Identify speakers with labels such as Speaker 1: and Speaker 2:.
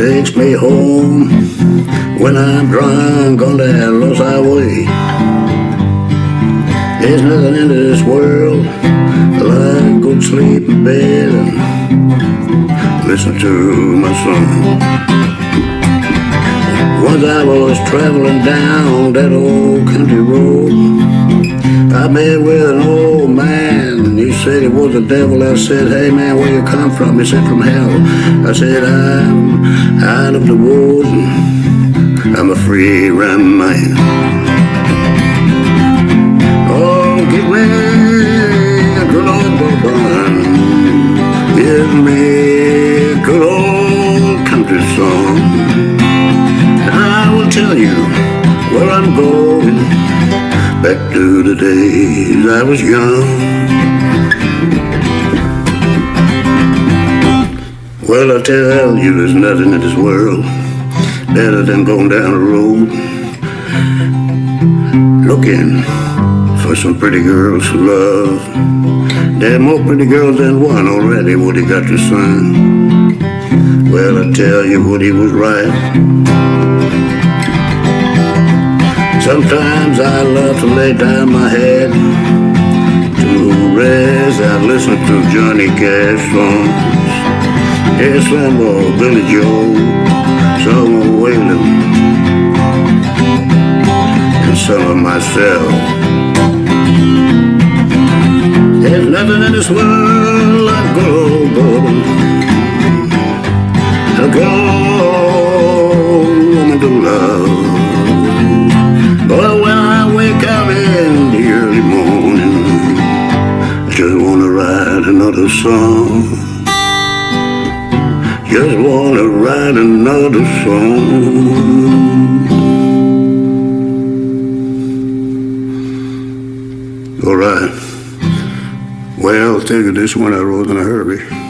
Speaker 1: takes me home when I'm drunk on that lost highway. There's nothing in this world like good sleep in bed and listen to my song. Once I was traveling down that old country road, I met with an old man he said it was the devil. I said, hey man, where you come from? He said, from hell. I said, I'm out of the woods I'm a free run man. Give a a good old country song. And I will tell you where I'm going. Back to the days I was young. Well, I tell you, there's nothing in this world better than going down the road looking for some pretty girls to love. There are more pretty girls than one already, Woody got to son. Well, I tell you, Woody was right. Sometimes I love to lay down my head to rest. I listen to Johnny Cash songs. Yes, of Billy some of Waylon, and some of myself. Bourbon. A good old woman to love. But when I wake up in the early morning, I just wanna write another song. Just wanna write another song. Well, I'll tell you this one I wrote in a hurry.